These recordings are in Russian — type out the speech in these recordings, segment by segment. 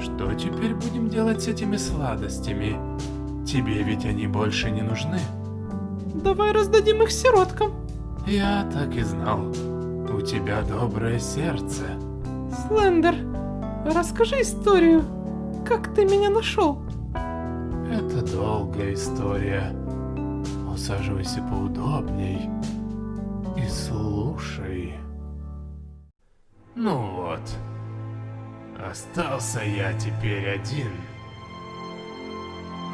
Что теперь будем делать с этими сладостями? Тебе ведь они больше не нужны. Давай раздадим их сироткам. Я так и знал. У тебя доброе сердце. Слендер, расскажи историю. Как ты меня нашел? Это долгая история. Усаживайся поудобней и слушай. Ну вот, остался я теперь один.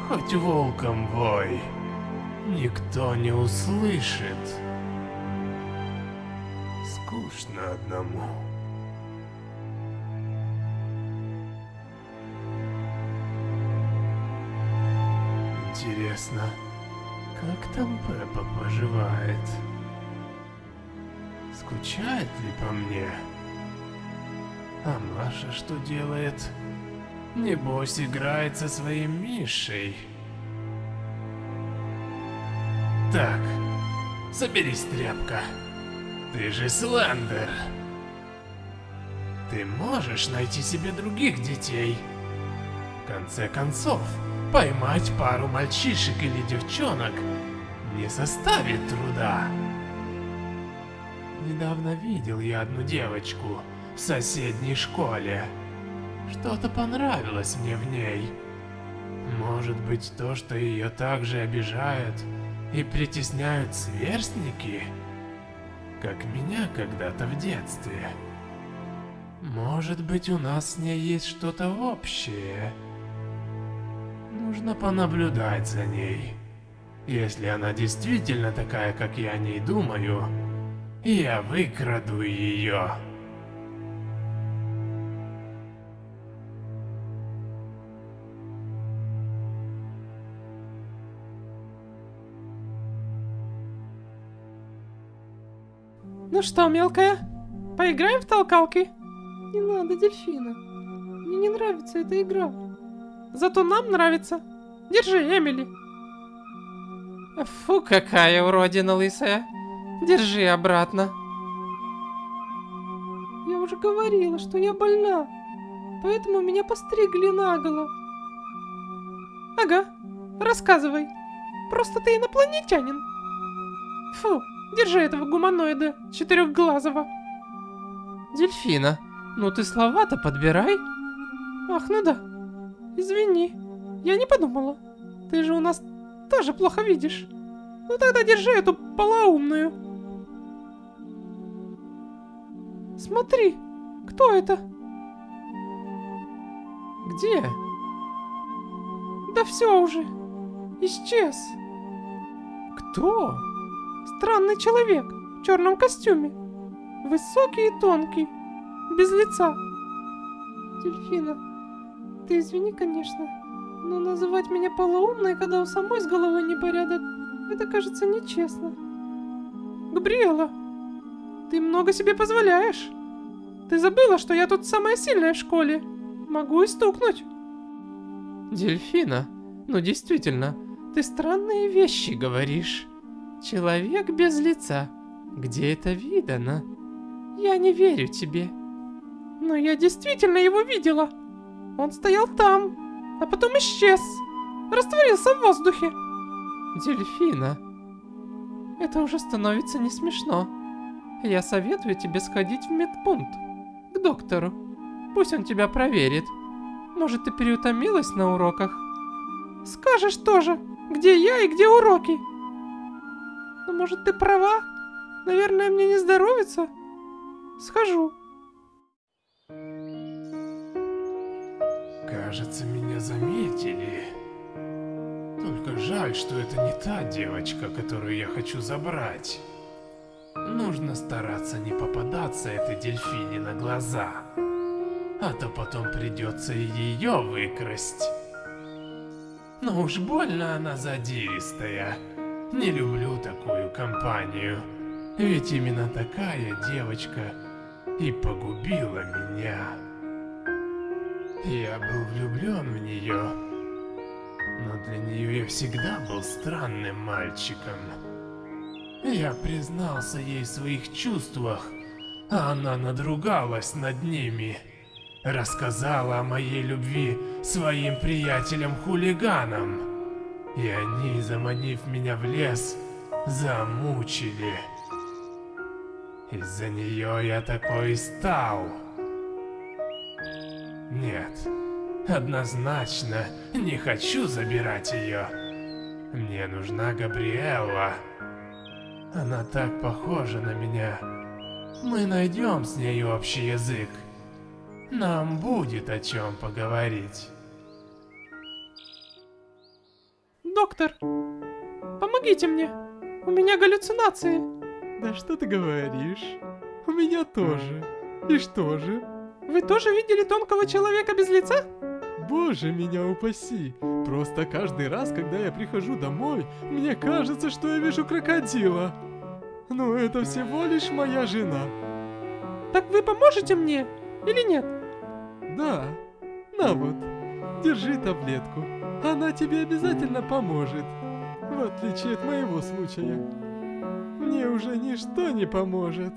Хоть волком вой, никто не услышит. Скучно одному. Интересно, как там Пеппа поживает? Скучает ли по мне? А Маша что делает? Небось играет со своим Мишей. Так, соберись, тряпка. Ты же Слендер. Ты можешь найти себе других детей. В конце концов, поймать пару мальчишек или девчонок не составит труда. Недавно видел я одну девочку в соседней школе. Что-то понравилось мне в ней. Может быть, то, что ее также обижают и притесняют сверстники, как меня когда-то в детстве. Может быть, у нас с ней есть что-то общее. Нужно понаблюдать за ней. Если она действительно такая, как я о ней думаю, я выкраду ее. Ну что, мелкая, поиграем в толкалки? Не надо, дельфина. Мне не нравится эта игра. Зато нам нравится. Держи, Эмили. Фу, какая уродина лысая. Держи обратно. Я уже говорила, что я больна. Поэтому меня постригли наголо. Ага, рассказывай. Просто ты инопланетянин. Фу, держи этого гуманоида четырехглазого. Дельфина, ну ты слова-то подбирай. Ах, ну да. Извини, я не подумала. Ты же у нас тоже плохо видишь. Ну тогда держи эту полоумную. Смотри, кто это? Где? Да все уже. Исчез. Кто? Странный человек в черном костюме. Высокий и тонкий. Без лица. Дельфина, ты извини, конечно, но называть меня полоумной, когда у самой с головой непорядок, это кажется нечестно. Габриэла, ты много себе позволяешь. Ты забыла, что я тут самая сильная в школе. Могу и стукнуть. Дельфина, ну действительно, ты странные вещи говоришь. Человек без лица. Где это видано? Я не верю тебе. Но я действительно его видела. Он стоял там, а потом исчез. Растворился в воздухе. Дельфина. Это уже становится не смешно. Я советую тебе сходить в медпункт. К доктору. Пусть он тебя проверит. Может, ты переутомилась на уроках? Скажешь тоже, где я и где уроки. Ну, может, ты права? Наверное, мне не здоровится? Схожу. Кажется, меня заметили. Только жаль, что это не та девочка, которую я хочу забрать. Нужно стараться не попадаться этой дельфине на глаза. А то потом придется ее выкрасть. Но уж больно она задиристая. Не люблю такую компанию. Ведь именно такая девочка и погубила меня. Я был влюблен в нее, но для нее я всегда был странным мальчиком. Я признался ей в своих чувствах, а она надругалась над ними. рассказала о моей любви своим приятелям-хулиганам. И они, заманив меня в лес, замучили. Из-за нее я такой и стал. Нет, однозначно не хочу забирать ее. Мне нужна Габриэлла. Она так похожа на меня. Мы найдем с ней общий язык. Нам будет о чем поговорить. Доктор, помогите мне. У меня галлюцинации. Да что ты говоришь? У меня тоже. И что же? Вы тоже видели тонкого человека без лица? Боже меня упаси! Просто каждый раз, когда я прихожу домой, мне кажется, что я вижу крокодила. Но это всего лишь моя жена. Так вы поможете мне или нет? Да. На вот. Держи таблетку. Она тебе обязательно поможет. В отличие от моего случая. Мне уже ничто не поможет.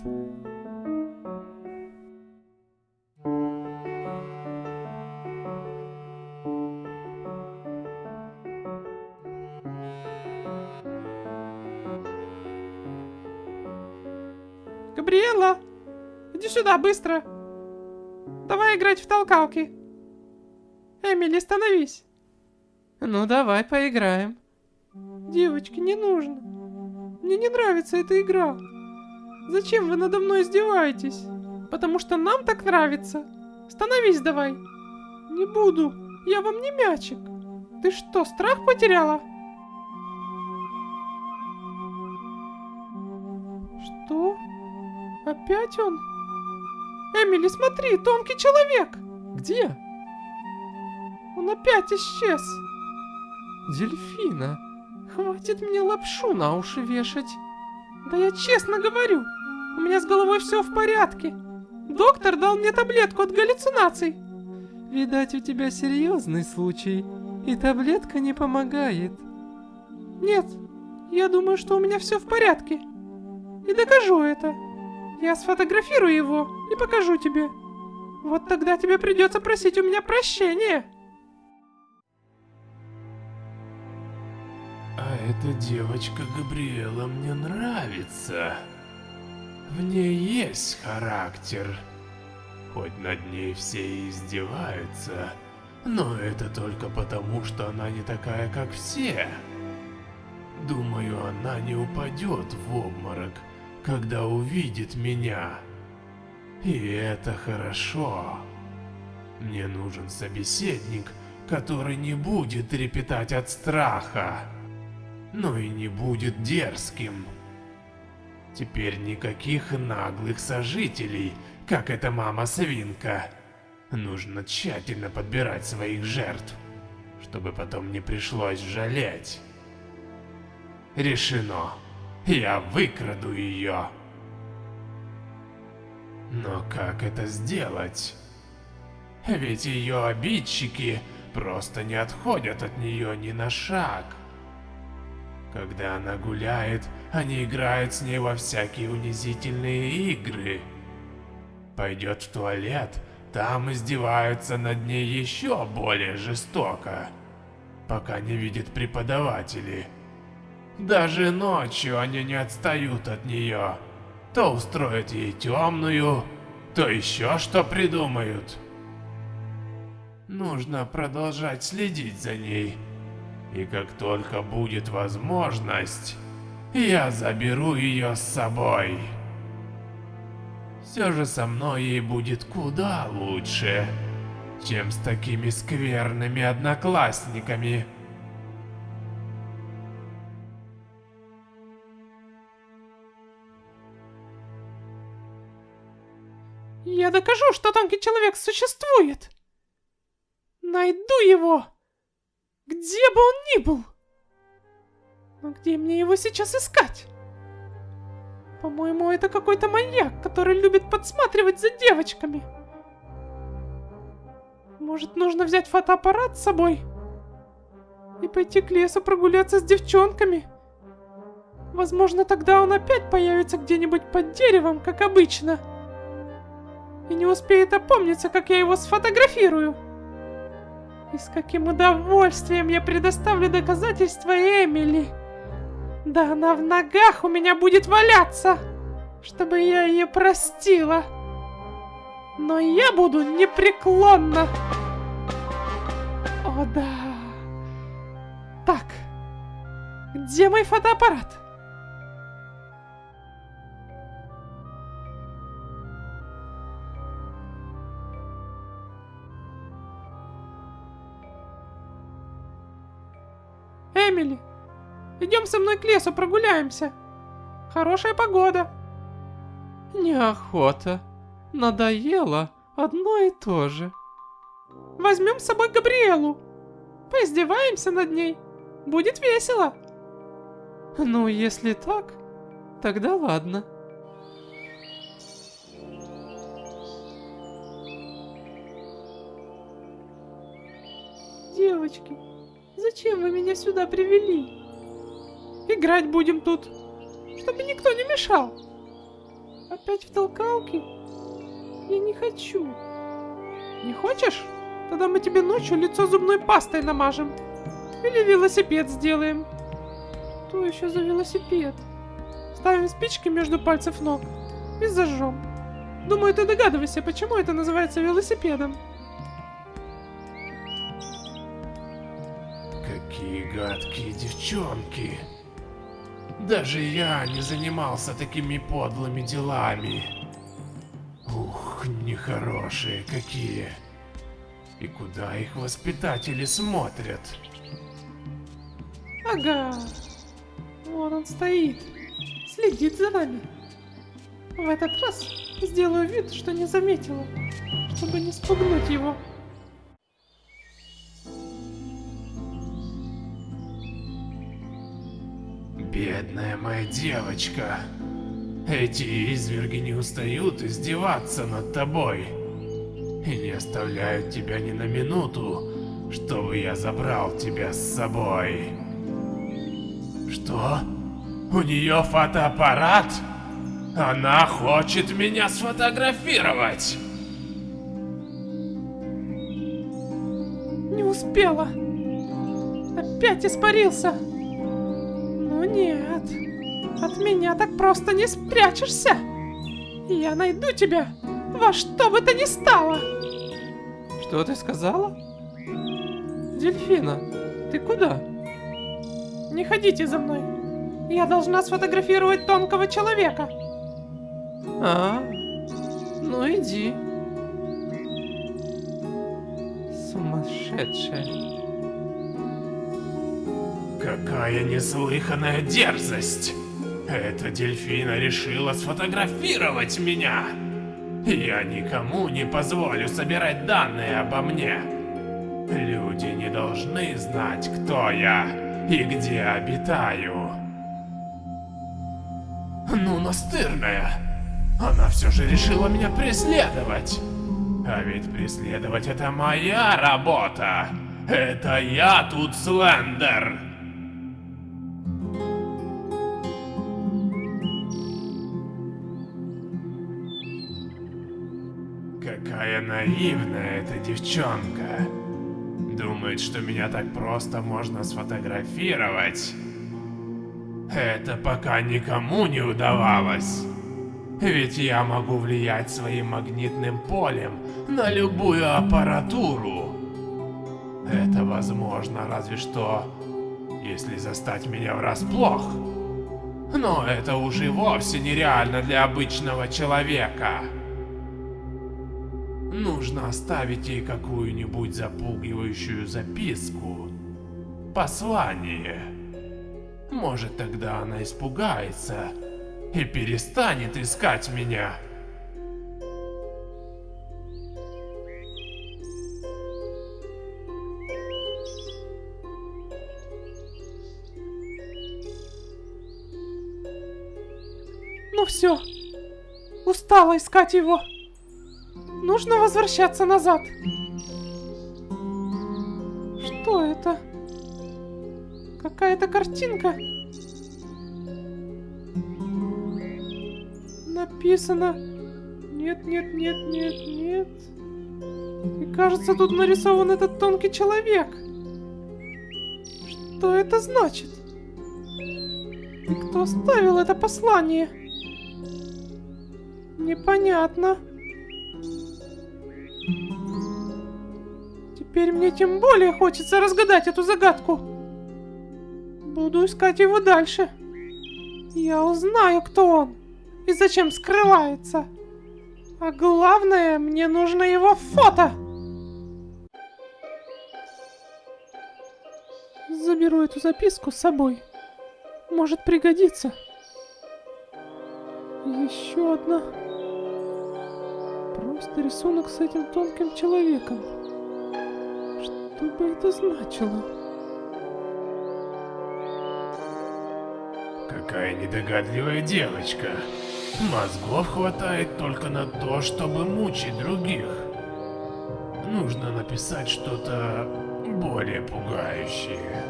Габриэла, иди сюда быстро. Давай играть в толкалки. Эмили, становись. Ну давай поиграем. Девочки, не нужно. Мне не нравится эта игра. Зачем вы надо мной издеваетесь? Потому что нам так нравится. Становись давай. Не буду. Я вам не мячик. Ты что, страх потеряла? Что? Опять он? Эмили, смотри, тонкий человек. Где? Он опять исчез. Дельфина. Хватит мне лапшу на уши вешать. Да я честно говорю, у меня с головой все в порядке. Доктор дал мне таблетку от галлюцинаций. Видать, у тебя серьезный случай, и таблетка не помогает. Нет, я думаю, что у меня все в порядке. И докажу это. Я сфотографирую его и покажу тебе. Вот тогда тебе придется просить у меня прощения. Эта девочка Габриэла мне нравится. В ней есть характер. Хоть над ней все и издеваются, но это только потому, что она не такая, как все. Думаю, она не упадет в обморок, когда увидит меня. И это хорошо. Мне нужен собеседник, который не будет трепетать от страха, но и не будет дерзким. Теперь никаких наглых сожителей, как эта мама-свинка. Нужно тщательно подбирать своих жертв, чтобы потом не пришлось жалеть. Решено. Я выкраду ее. Но как это сделать? Ведь ее обидчики просто не отходят от нее ни на шаг. Когда она гуляет, они играют с ней во всякие унизительные игры. Пойдет в туалет, там издеваются над ней еще более жестоко, пока не видит преподаватели. Даже ночью они не отстают от нее. То устроят ей темную, то еще что придумают. Нужно продолжать следить за ней. И как только будет возможность, я заберу ее с собой. Все же со мной ей будет куда лучше, чем с такими скверными одноклассниками. Я докажу, что тонкий человек существует. Найду его, где бы он ни был. Но где мне его сейчас искать? По-моему, это какой-то маньяк, который любит подсматривать за девочками. Может, нужно взять фотоаппарат с собой? И пойти к лесу прогуляться с девчонками? Возможно, тогда он опять появится где-нибудь под деревом, как обычно. и не успеет опомниться, как я его сфотографирую. И с каким удовольствием я предоставлю доказательства Эмили. Да она в ногах у меня будет валяться, чтобы я ее простила. Но я буду непреклонна. О да. Так, где мой фотоаппарат? Эмили, идем со мной к лесу прогуляемся. Хорошая погода. Неохота. Надоело одно и то же. Возьмем с собой Габриэлу. Поиздеваемся над ней. Будет весело. Ну, если так, тогда ладно. Девочки, зачем вы меня сюда привели? Играть будем тут, чтобы никто не мешал. Опять в толкалке? Я не хочу. Не хочешь? Тогда мы тебе ночью лицо зубной пастой намажем. Или велосипед сделаем. Что еще за велосипед? Ставим спички между пальцев ног и зажжем. Думаю, ты догадываешься, почему это называется велосипедом. Гадкие девчонки. Даже я не занимался такими подлыми делами. Ух, нехорошие какие. И куда их воспитатели смотрят? Ага. Вон он стоит. Следит за нами. В этот раз сделаю вид, что не заметила, чтобы не спугнуть его. Бедная моя девочка. Эти изверги не устают издеваться над тобой. И не оставляют тебя ни на минуту, чтобы я забрал тебя с собой. Что? У нее фотоаппарат? Она хочет меня сфотографировать. Не успела. Опять испарился. Нет. От меня так просто не спрячешься. Я найду тебя во что бы то ни стало. Что ты сказала? Дельфина, ты куда? Не ходите за мной. Я должна сфотографировать тонкого человека. А, ну иди. Сумасшедшая. Какая неслыханная дерзость! Эта дельфина решила сфотографировать меня! Я никому не позволю собирать данные обо мне. Люди не должны знать, кто я и где обитаю. Ну, настырная! Она все же решила меня преследовать! А ведь преследовать это моя работа! Это я тут Слендер! Какая наивная эта девчонка. Думает, что меня так просто можно сфотографировать. Это пока никому не удавалось. Ведь я могу влиять своим магнитным полем на любую аппаратуру. Это возможно разве что, если застать меня врасплох. Но это уже вовсе нереально для обычного человека. Нужно оставить ей какую-нибудь запугивающую записку. Послание. Может тогда она испугается и перестанет искать меня. Ну все. Устала искать его. Нужно возвращаться назад. Что это? Какая-то картинка. Написано Нет, нет, нет, нет, нет. И кажется, тут нарисован этот тонкий человек. Что это значит? И кто оставил это послание? Непонятно. Теперь мне тем более хочется разгадать эту загадку. Буду искать его дальше. Я узнаю, кто он и зачем скрывается. А главное, мне нужно его фото. Заберу эту записку с собой. Может пригодится. Еще одна. Просто рисунок с этим тонким человеком. Что бы это значило? Какая недогадливая девочка. Мозгов хватает только на то, чтобы мучить других. Нужно написать что-то более пугающее.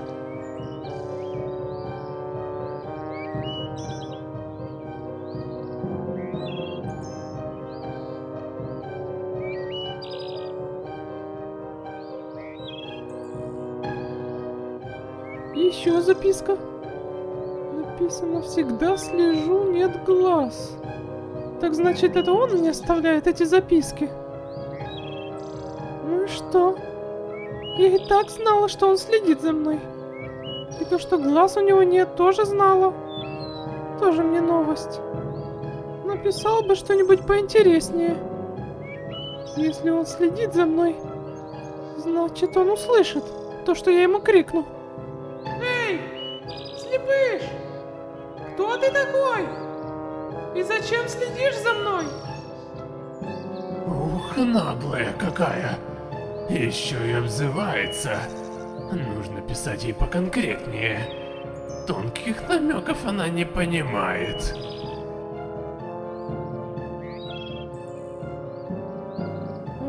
Записка. Написано «Всегда слежу, нет глаз». Так значит, это он мне оставляет эти записки? Ну и что? Я и так знала, что он следит за мной. И то, что глаз у него нет, тоже знала. Тоже мне новость. Написал бы что-нибудь поинтереснее. Если он следит за мной, значит он услышит то, что я ему крикну. Слепыш! Кто ты такой? И зачем следишь за мной? Ух, наглая какая. Еще и обзывается. Нужно писать ей поконкретнее. Тонких намеков она не понимает.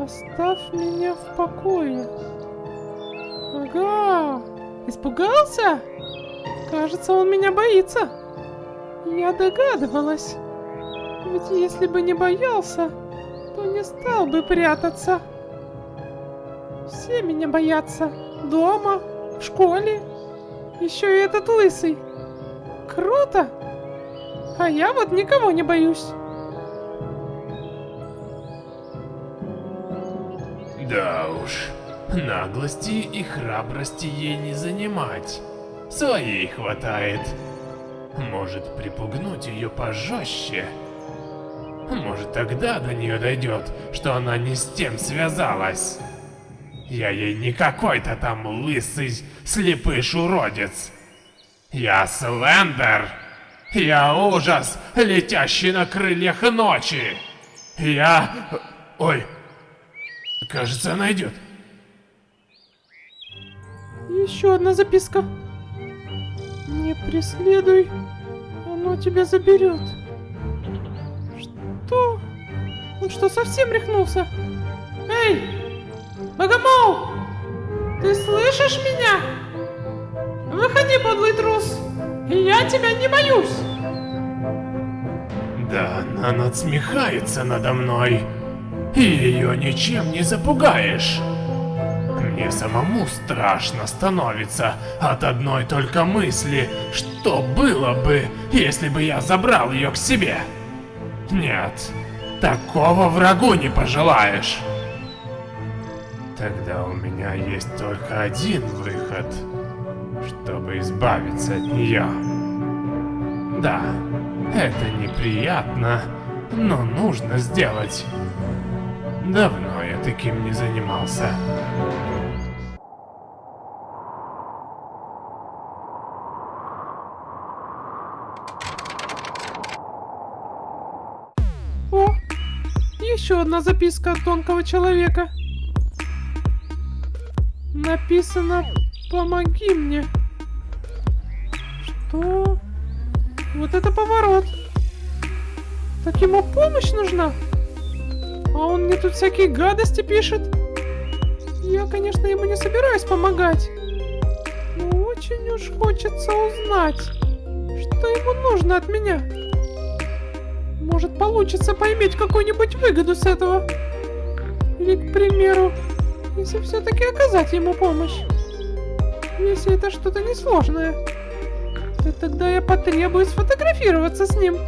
Оставь меня в покое. Ага, испугался? Кажется, он меня боится. Я догадывалась. Ведь если бы не боялся, то не стал бы прятаться. Все меня боятся. Дома, в школе. Еще и этот лысый. Круто. А я вот никого не боюсь. Да уж, наглости и храбрости ей не занимать. Своей хватает. Может припугнуть ее пожестче. Может тогда до нее дойдет, что она не с тем связалась. Я ей не какой-то там лысый слепыш-уродец. Я Слендер. Я ужас, летящий на крыльях ночи. Я... Ой, кажется, она идет. Еще одна записка. Не преследуй, оно тебя заберет. Что? Он что, совсем рехнулся? Эй, Богомол! Ты слышишь меня? Выходи, подлый трус! Я тебя не боюсь! Да, она надсмехается надо мной. И ее ничем не запугаешь. Мне самому страшно становится от одной только мысли, что было бы, если бы я забрал ее к себе. Нет, такого врагу не пожелаешь. Тогда у меня есть только один выход, чтобы избавиться от нее. Да, это неприятно, но нужно сделать. Давно я таким не занимался. Еще одна записка от тонкого человека. Написано «Помоги мне». Что? Вот это поворот. Так ему помощь нужна? А он мне тут всякие гадости пишет. Я, конечно, ему не собираюсь помогать. Но очень уж хочется узнать, что ему нужно от меня. Может получится поиметь какую-нибудь выгоду с этого. Или, к примеру, если все-таки оказать ему помощь. Если это что-то несложное, то тогда я потребую сфотографироваться с ним.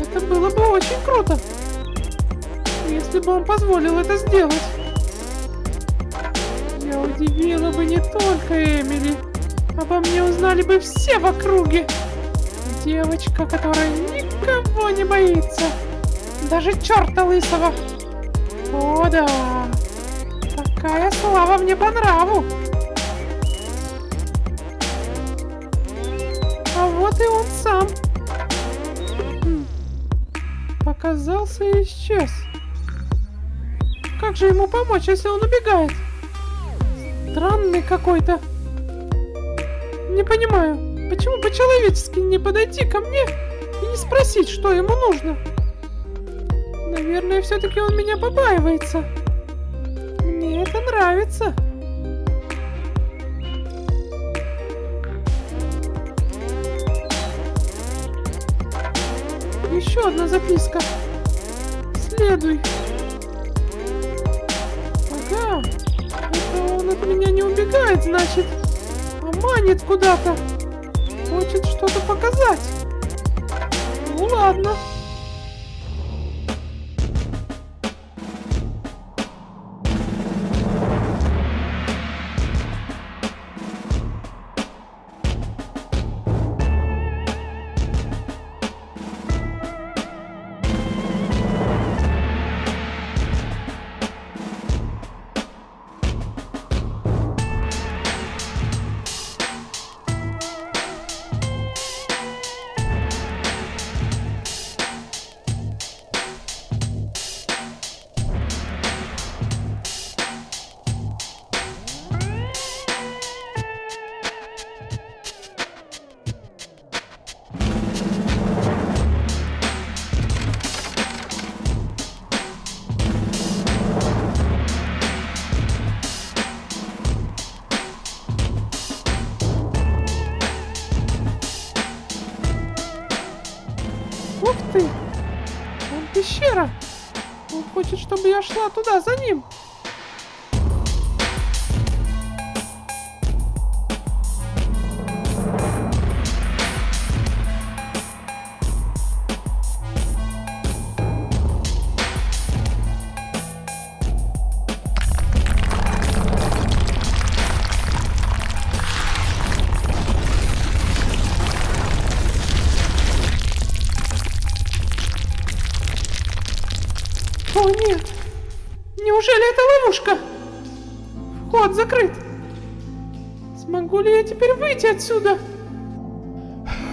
Это было бы очень круто. Если бы он позволил это сделать. Я удивила бы не только Эмили. Обо мне узнали бы все в округе. Девочка, которая никого не боится. Даже черта лысого. О да. Такая слава мне по нраву. А вот и он сам. Хм. Показался и исчез. Как же ему помочь, если он убегает? Странный какой-то. Не понимаю, почему по-человечески не подойти ко мне и не спросить, что ему нужно? Наверное, все-таки он меня побаивается. Мне это нравится. Еще одна записка. Следуй. Ага, это он от меня не убегает, значит. А манит куда-то. Хочет что-то показать. Ну ладно. Ух хочет, чтобы я шла туда за ним. Отсюда?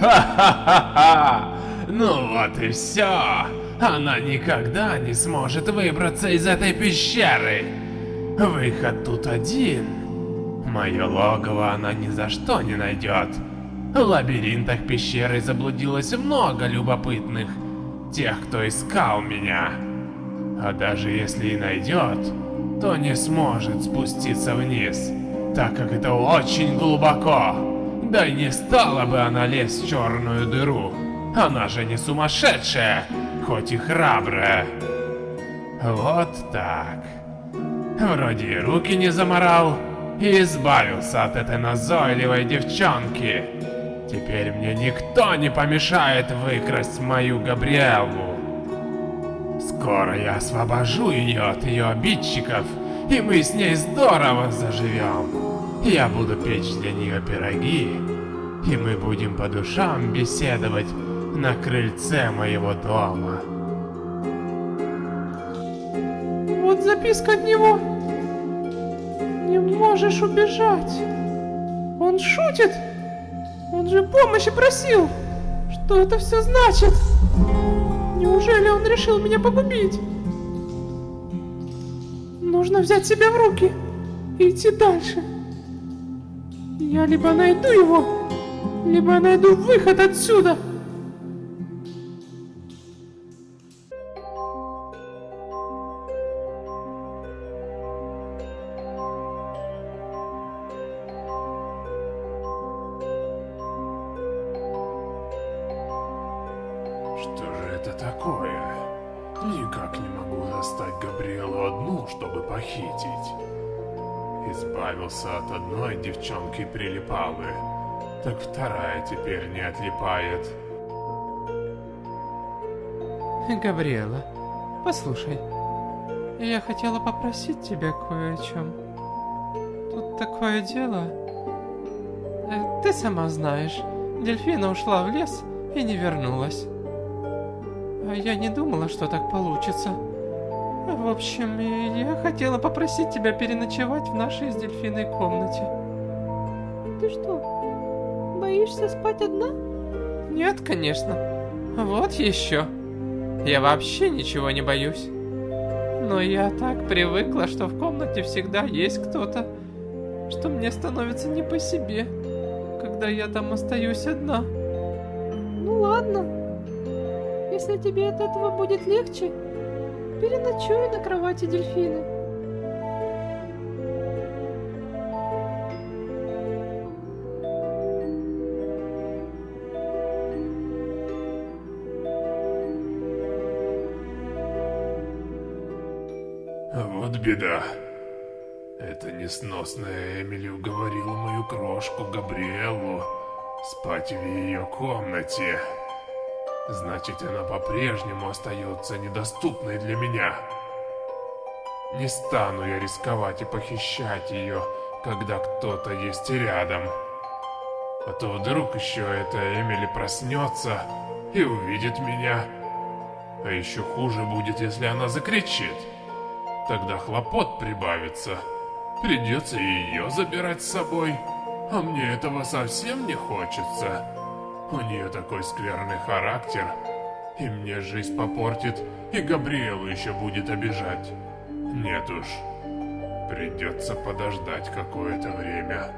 Ха-ха-ха-ха! Ну вот и все. Она никогда не сможет выбраться из этой пещеры. Выход тут один. Мое логово она ни за что не найдет. В лабиринтах пещеры заблудилось много любопытных. Тех, кто искал меня. А даже если и найдет, то не сможет спуститься вниз, так как это очень глубоко. Да и не стала бы она лезть в черную дыру. Она же не сумасшедшая, хоть и храбрая. Вот так. Вроде и руки не заморал, и избавился от этой назойливой девчонки. Теперь мне никто не помешает выкрасть мою Габриэлу. Скоро я освобожу ее от ее обидчиков, и мы с ней здорово заживем. Я буду печь для нее пироги, и мы будем по душам беседовать на крыльце моего дома. Вот записка от него. Не можешь убежать. Он шутит. Он же помощи просил. Что это все значит? Неужели он решил меня погубить? Нужно взять себя в руки и идти дальше. Я либо найду его, либо найду выход отсюда. Что же это такое? Никак не могу застать Габриэлу одну, чтобы похитить. Избавился от одной девчонки прилипалы, так вторая теперь не отлипает. Габриэла, послушай, я хотела попросить тебя кое о чем. Тут такое дело. Э, Ты сама знаешь, дельфина ушла в лес и не вернулась. А я не думала, что так получится. В общем, я хотела попросить тебя переночевать в нашей с дельфиной комнате. Ты что, боишься спать одна? Нет, конечно. Вот еще. Я вообще ничего не боюсь. Но я так привыкла, что в комнате всегда есть кто-то, что мне становится не по себе, когда я там остаюсь одна. Ну ладно. Если тебе от этого будет легче, переночуй на кровати дельфины. Вот беда. Эта несносная Эмили уговорила мою крошку Габриэлу спать в ее комнате. Значит, она по-прежнему остается недоступной для меня. Не стану я рисковать и похищать ее, когда кто-то есть рядом. А то вдруг еще эта Эмили проснется и увидит меня. А еще хуже будет, если она закричит. Тогда хлопот прибавится. Придется ее забирать с собой. А мне этого совсем не хочется. У нее такой скверный характер. И мне жизнь попортит, и Габриэлу еще будет обижать. Нет уж. Придется подождать какое-то время.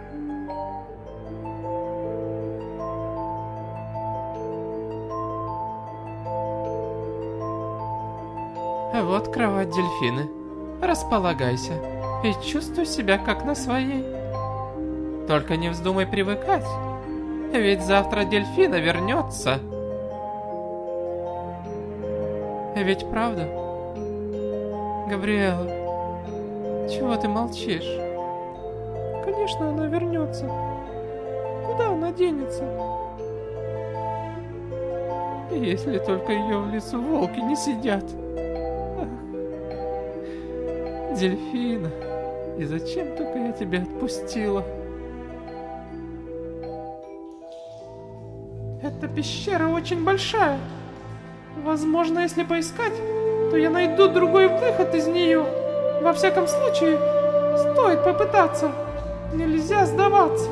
Вот кровать дельфины. Располагайся и чувствуй себя как на своей. Только не вздумай привыкать, ведь завтра дельфина вернется. Ведь правда? Габриэла, чего ты молчишь? Конечно, она вернется. Куда она денется? Если только ее в лесу волки не сидят. Дельфина, и зачем только я тебя отпустила? Эта пещера очень большая. Возможно, если поискать, то я найду другой выход из нее. Во всяком случае, стоит попытаться. Нельзя сдаваться.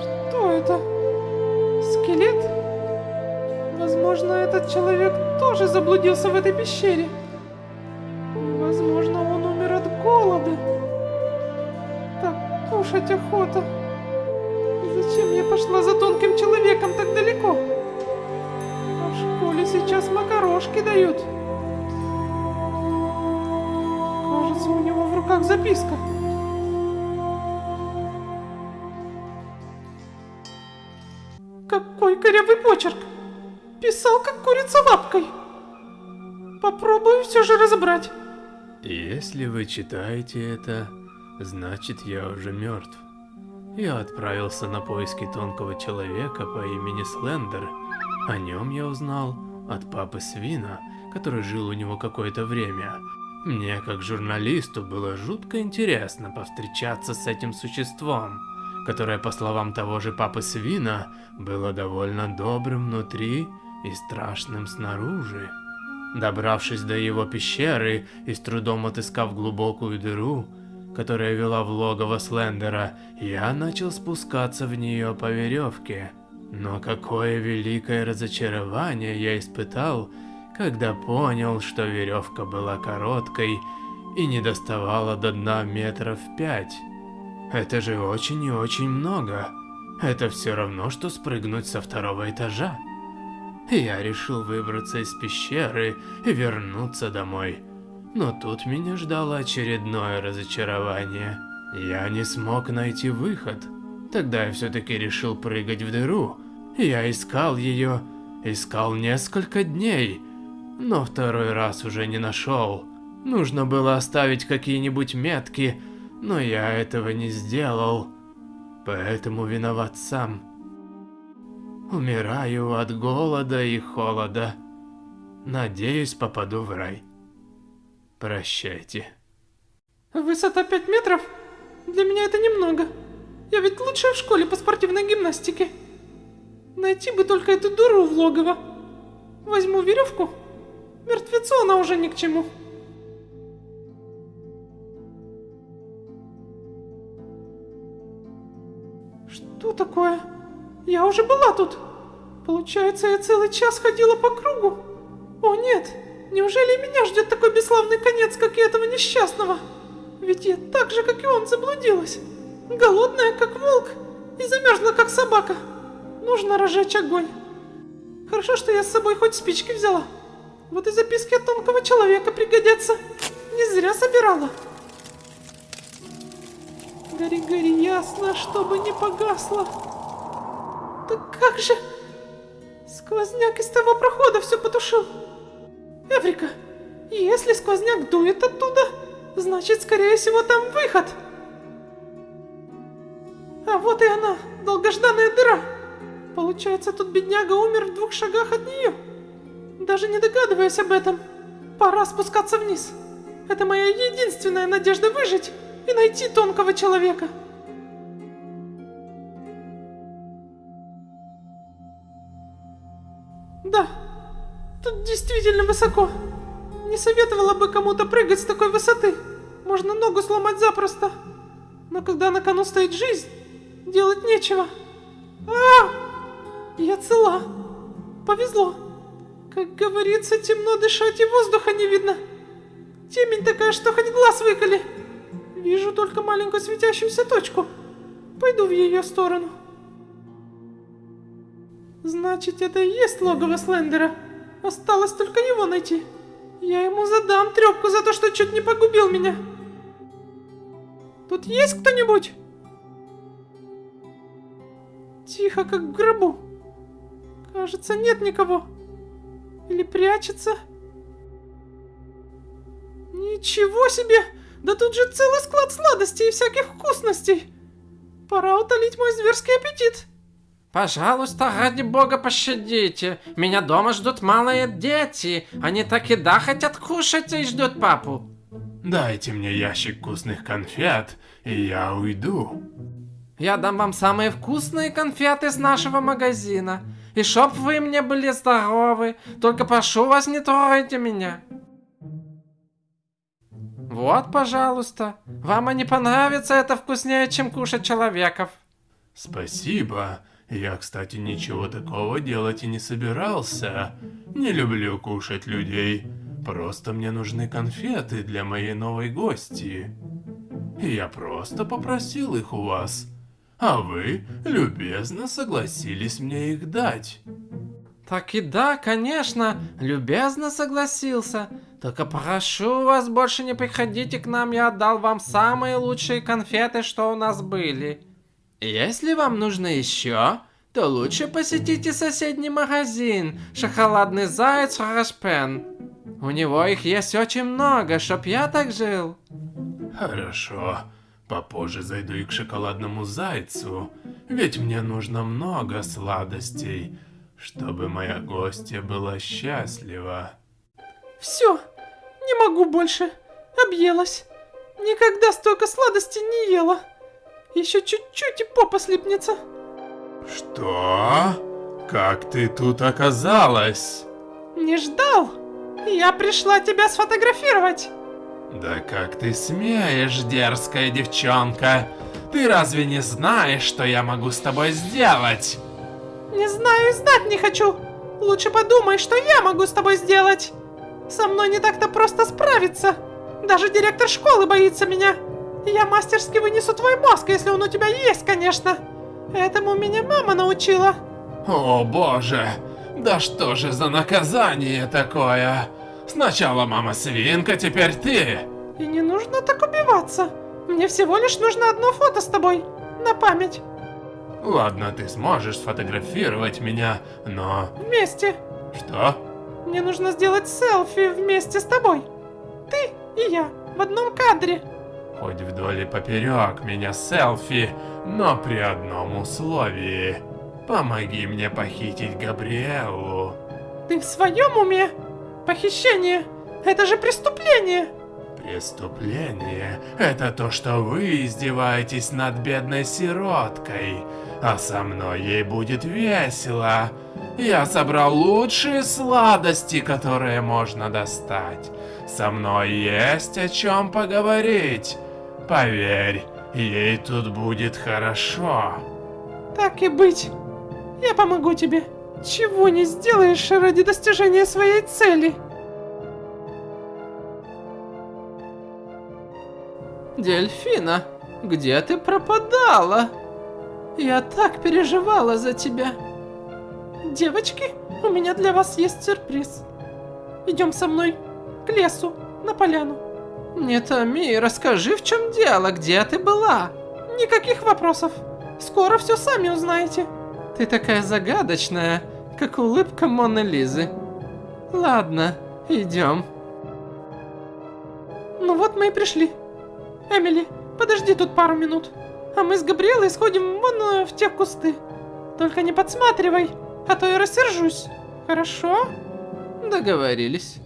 Что это? Скелет? Возможно, этот человек тоже заблудился в этой пещере. Макарошки дают. Кажется, у него в руках записка. Какой корявый почерк! Писал, как курица лапкой. Попробую все же разобрать. Если вы читаете это, значит я уже мертв. Я отправился на поиски тонкого человека по имени Слендер. О нем я узнал от папы Свина, который жил у него какое-то время. Мне, как журналисту, было жутко интересно повстречаться с этим существом, которое, по словам того же папы Свина, было довольно добрым внутри и страшным снаружи. Добравшись до его пещеры и с трудом отыскав глубокую дыру, которая вела в логово Слендера, я начал спускаться в нее по веревке. Но какое великое разочарование я испытал, когда понял, что веревка была короткой и не доставала до дна метров пять. Это же очень и очень много. Это все равно, что спрыгнуть со второго этажа. Я решил выбраться из пещеры и вернуться домой. Но тут меня ждало очередное разочарование. Я не смог найти выход. Тогда я все-таки решил прыгать в дыру Я искал ее, искал несколько дней, но второй раз уже не нашел. Нужно было оставить какие-нибудь метки, но я этого не сделал, поэтому виноват сам. Умираю от голода и холода. Надеюсь, попаду в рай. Прощайте. Высота 5 метров? Для меня это немного. Я ведь лучшая в школе по спортивной гимнастике. Найти бы только эту дуру в логово. Возьму веревку. Мертвецу она уже ни к чему. Что такое? Я уже была тут. Получается, я целый час ходила по кругу. О нет, неужели меня ждет такой бесславный конец, как и этого несчастного? Ведь я так же, как и он, заблудилась. Голодная, как волк, и замерзла, как собака. Нужно разжечь огонь. Хорошо, что я с собой хоть спички взяла. Вот и записки от тонкого человека пригодятся. Не зря собирала. Гори, гори, ясно, чтобы не погасло. Так как же... Сквозняк из того прохода все потушил. Эврика, если сквозняк дует оттуда, значит, скорее всего, там выход. А вот и она, долгожданная дыра. Получается, тут бедняга умер в двух шагах от нее. Даже не догадываясь об этом, пора спускаться вниз. Это моя единственная надежда выжить и найти тонкого человека. Да, тут действительно высоко. Не советовала бы кому-то прыгать с такой высоты. Можно ногу сломать запросто. Но когда на кону стоит жизнь, делать нечего. А, я цела. Повезло. Как говорится, темно дышать и воздуха не видно. Темень такая, что хоть глаз выколи. Вижу только маленькую светящуюся точку. Пойду в ее сторону. Значит, это и есть логово Слендера. Осталось только его найти. Я ему задам трепку за то, что чуть не погубил меня. Тут есть кто-нибудь? Тихо, как в гробу. Кажется, нет никого. Или прячется. Ничего себе! Да тут же целый склад сладостей и всяких вкусностей. Пора утолить мой зверский аппетит. Пожалуйста, ради бога, пощадите. Меня дома ждут малые дети. Они так и да хотят кушать и ждут папу. Дайте мне ящик вкусных конфет, и я уйду. Я дам вам самые вкусные конфеты с нашего магазина. И чтоб вы мне были здоровы. Только прошу вас, не трогайте меня. Вот, пожалуйста. Вам они понравятся, это вкуснее, чем кушать человеков. Спасибо. Я, кстати, ничего такого делать и не собирался. Не люблю кушать людей. Просто мне нужны конфеты для моей новой гости. Я просто попросил их у вас. А вы любезно согласились мне их дать. Так и да, конечно, любезно согласился. Только прошу вас, больше не приходите к нам, я отдал вам самые лучшие конфеты, что у нас были. Если вам нужно еще, то лучше посетите соседний магазин, шоколадный заяц Рашпен. У него их есть очень много, чтоб я так жил. Хорошо. Попозже зайду и к шоколадному зайцу, ведь мне нужно много сладостей, чтобы моя гостья была счастлива. Все, не могу больше. Объелась. Никогда столько сладостей не ела. Еще чуть-чуть и попа слипнется. Что? Как ты тут оказалась? Не ждал? Я пришла тебя сфотографировать. Да как ты смеешь, дерзкая девчонка? Ты разве не знаешь, что я могу с тобой сделать? Не знаю и знать не хочу. Лучше подумай, что я могу с тобой сделать. Со мной не так-то просто справиться. Даже директор школы боится меня. Я мастерски вынесу твой мозг, если он у тебя есть, конечно. Этому меня мама научила. О боже, да что же за наказание такое? Сначала мама свинка, теперь ты. И не нужно так убиваться. Мне всего лишь нужно одно фото с тобой. На память. Ладно, ты сможешь сфотографировать меня, но... Вместе. Что? Мне нужно сделать селфи вместе с тобой. Ты и я в одном кадре. Хоть вдоль и поперек меня селфи, но при одном условии. Помоги мне похитить Габриэлу. Ты в своем уме? Похищение. Это же преступление. Преступление – это то, что вы издеваетесь над бедной сироткой, а со мной ей будет весело. Я собрал лучшие сладости, которые можно достать. Со мной есть о чем поговорить. Поверь, ей тут будет хорошо. Так и быть. Я помогу тебе. Чего не сделаешь ради достижения своей цели. Дельфина, где ты пропадала? Я так переживала за тебя. Девочки, у меня для вас есть сюрприз. Идем со мной к лесу, на поляну. Не томи, расскажи, в чем дело, где ты была? Никаких вопросов. Скоро все сами узнаете. Ты такая загадочная, как улыбка Моны Лизы. Ладно, идем. Ну вот мы и пришли. Эмили, подожди тут пару минут. А мы с Габриэлой сходим вон э, в те кусты. Только не подсматривай, а то я рассержусь. Хорошо? Договорились.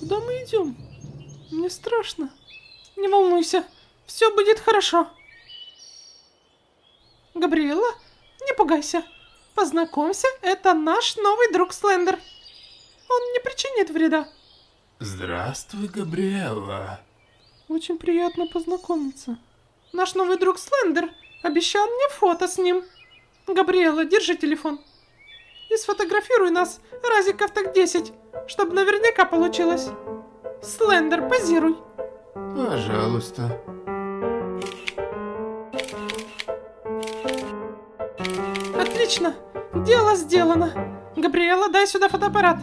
Куда мы идем? Мне страшно. Не волнуйся, все будет хорошо. Габриэла, не пугайся. Познакомься, это наш новый друг Слендер. Он не причинит вреда. Здравствуй, Габриэла. Очень приятно познакомиться. Наш новый друг Слендер обещал мне фото с ним. Габриэла, держи телефон. И сфотографируй нас разиков так 10, чтобы наверняка получилось. Слендер, позируй. Пожалуйста. Отлично, дело сделано. Габриэла, дай сюда фотоаппарат.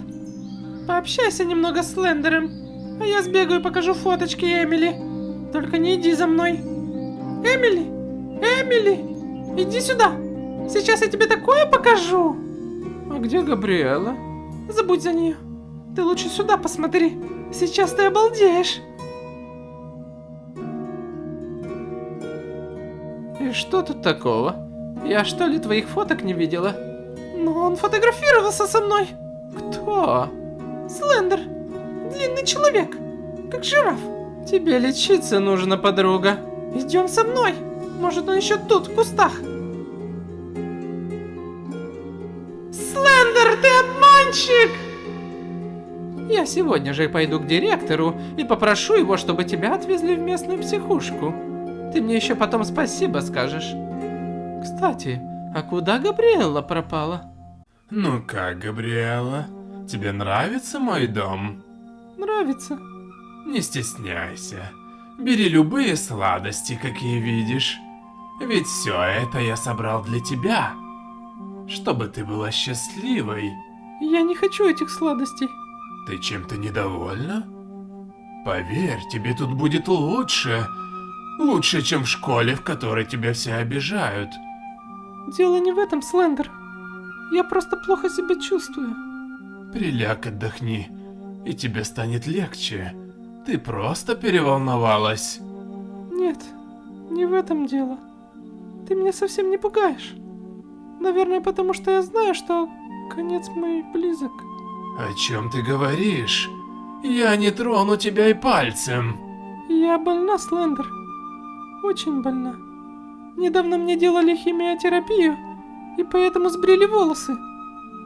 Пообщайся немного с Слендером, а я сбегаю и покажу фоточки Эмили. Только не иди за мной. Эмили, Эмили, иди сюда. Сейчас я тебе такое покажу. А где Габриэла? Забудь за нее. Ты лучше сюда посмотри. Сейчас ты обалдеешь. И что тут такого? Я что ли твоих фоток не видела? Но он фотографировался со мной. Кто? Слендер. Длинный человек. Как жираф. Тебе лечиться нужно, подруга. Идем со мной. Может, он еще тут, в кустах. Слендер, ты обманщик! Я сегодня же пойду к директору и попрошу его, чтобы тебя отвезли в местную психушку. Ты мне еще потом спасибо скажешь. Кстати, а куда Габриэлла пропала? Ну как, Габриэла? Тебе нравится мой дом? Нравится. Не стесняйся. Бери любые сладости, какие видишь. Ведь все это я собрал для тебя. Чтобы ты была счастливой. Я не хочу этих сладостей. Ты чем-то недовольна? Поверь, тебе тут будет лучше. Лучше, чем в школе, в которой тебя все обижают. Дело не в этом, Слендер. Я просто плохо себя чувствую. Приляг, отдохни, и тебе станет легче. Ты просто переволновалась. Нет, не в этом дело. Ты меня совсем не пугаешь. Наверное, потому что я знаю, что конец мой близок. О чем ты говоришь? Я не трону тебя и пальцем. Я больна, Слендер. Очень больна. Недавно мне делали химиотерапию, и поэтому сбрили волосы.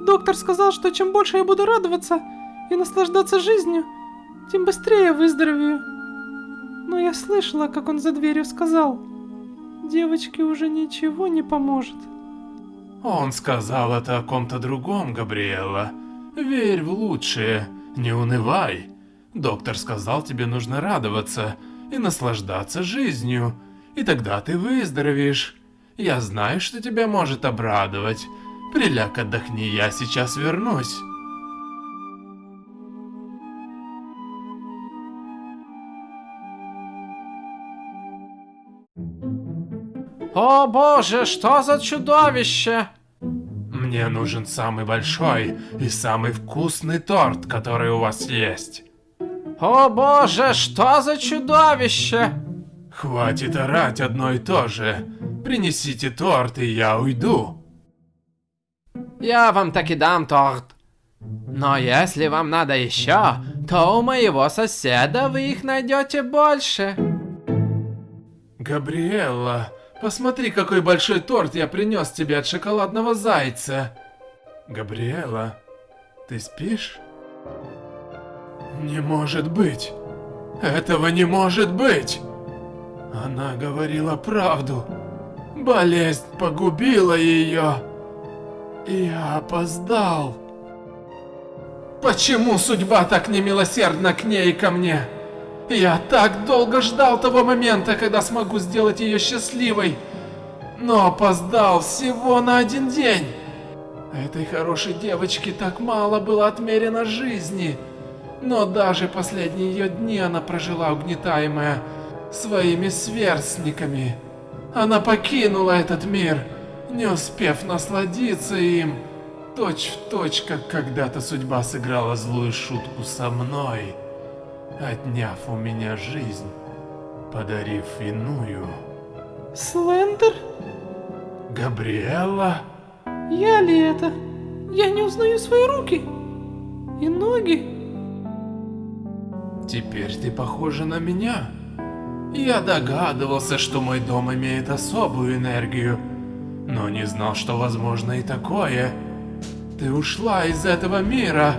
Доктор сказал, что чем больше я буду радоваться и наслаждаться жизнью, тем быстрее я выздоровею. Но я слышала, как он за дверью сказал, девочке уже ничего не поможет. Он сказал это о ком-то другом, Габриэла. Верь в лучшее, не унывай. Доктор сказал, тебе нужно радоваться и наслаждаться жизнью, и тогда ты выздоровеешь. Я знаю, что тебя может обрадовать. Приляг, отдохни, я сейчас вернусь. О боже, что за чудовище? Мне нужен самый большой и самый вкусный торт, который у вас есть. О боже, что за чудовище? Хватит орать одно и то же. Принесите торт, и я уйду. Я вам таки дам торт. Но если вам надо еще, то у моего соседа вы их найдете больше. Габриэлла, посмотри, какой большой торт я принес тебе от шоколадного зайца. Габриэлла, ты спишь? Не может быть. Этого не может быть. Она говорила правду. Болезнь погубила ее. Я опоздал. Почему судьба так немилосердна к ней и ко мне? Я так долго ждал того момента, когда смогу сделать ее счастливой. Но опоздал всего на один день. Этой хорошей девочке так мало было отмерено жизни. Но даже последние ее дни она прожила угнетаемая своими сверстниками. Она покинула этот мир, не успев насладиться им. Точь в точь, как когда-то судьба сыграла злую шутку со мной, отняв у меня жизнь, подарив иную. Слендер? Габриэлла? Я ли это? Я не узнаю свои руки. И ноги. Теперь ты похожа на меня. Я догадывался, что мой дом имеет особую энергию, но не знал, что возможно и такое. Ты ушла из этого мира.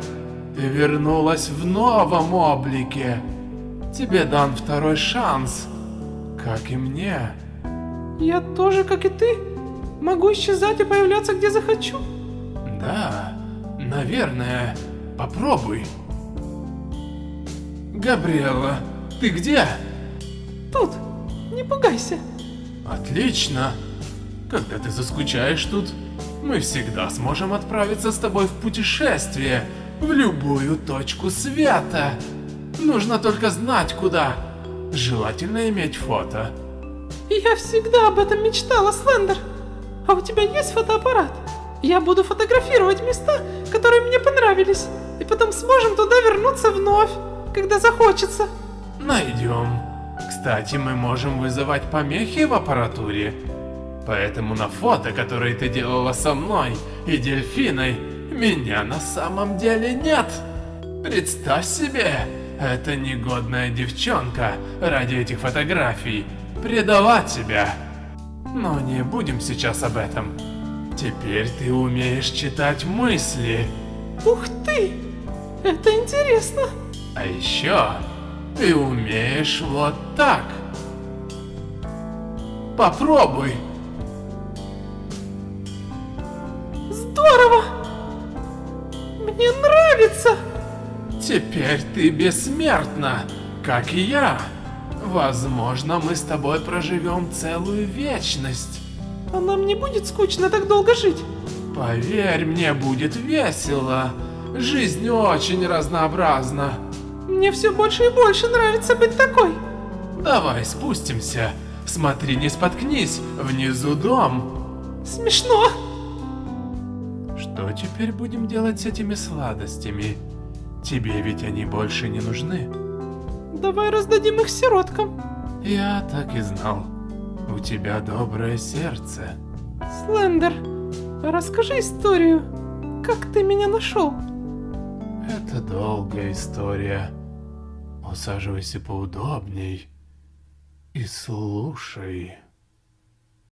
Ты вернулась в новом облике. Тебе дан второй шанс, как и мне. Я тоже, как и ты, могу исчезать и появляться где захочу. Да, наверное. Попробуй. Габриэла, ты где? Тут, не пугайся. Отлично. Когда ты заскучаешь тут, мы всегда сможем отправиться с тобой в путешествие в любую точку света. Нужно только знать куда. Желательно иметь фото. Я всегда об этом мечтала, Слендер. А у тебя есть фотоаппарат? Я буду фотографировать места, которые мне понравились, и потом сможем туда вернуться вновь, когда захочется. Найдем. Кстати, мы можем вызывать помехи в аппаратуре. Поэтому на фото, которые ты делала со мной и дельфиной, меня на самом деле нет. Представь себе, эта негодная девчонка ради этих фотографий предала тебя. Но не будем сейчас об этом. Теперь ты умеешь читать мысли. Ух ты! Это интересно. А еще ты умеешь вот так. Попробуй. Здорово! Мне нравится! Теперь ты бессмертна, как и я. Возможно, мы с тобой проживем целую вечность. А нам не будет скучно так долго жить? Поверь, мне будет весело. Жизнь очень разнообразна. Мне все больше и больше нравится быть такой. Давай спустимся. Смотри, не споткнись. Внизу дом. Смешно. Что теперь будем делать с этими сладостями? Тебе ведь они больше не нужны. Давай раздадим их сироткам. Я так и знал. У тебя доброе сердце. Слендер, расскажи историю. Как ты меня нашел? Это долгая история. Усаживайся поудобней и слушай.